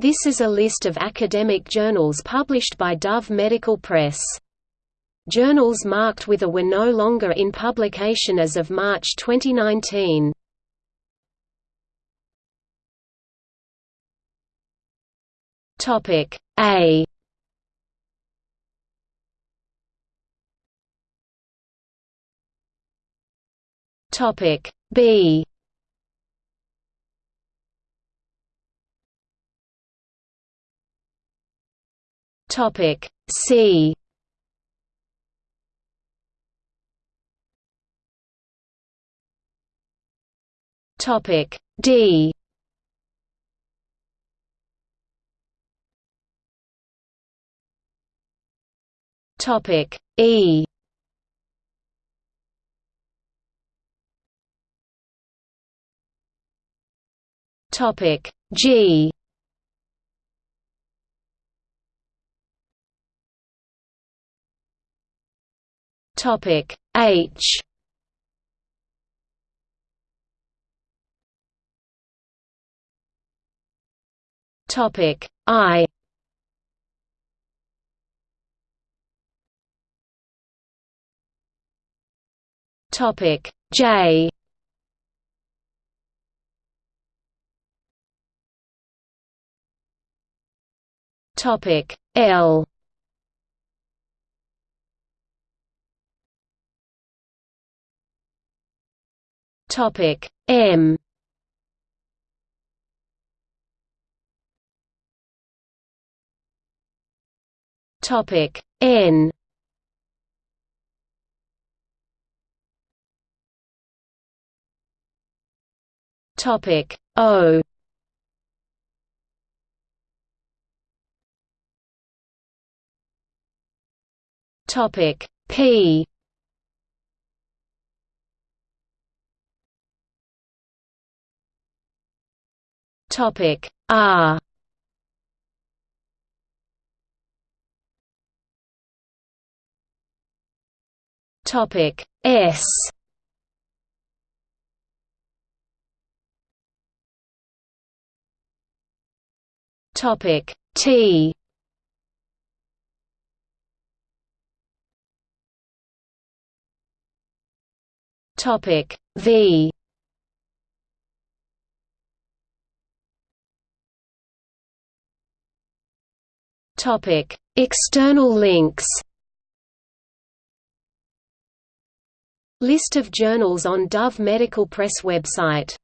This is a list of academic journals published by Dove Medical Press. Journals marked with a were no longer in publication as of March 2019. Topic A Topic B Topic C. Topic D. Topic E. Topic G Topic H. Topic I. Topic J. Topic L Topic M. Topic N. Topic O. Topic P Topic R. Topic S. Topic T. Topic V Topic External links. List of journals on Dove Medical Press website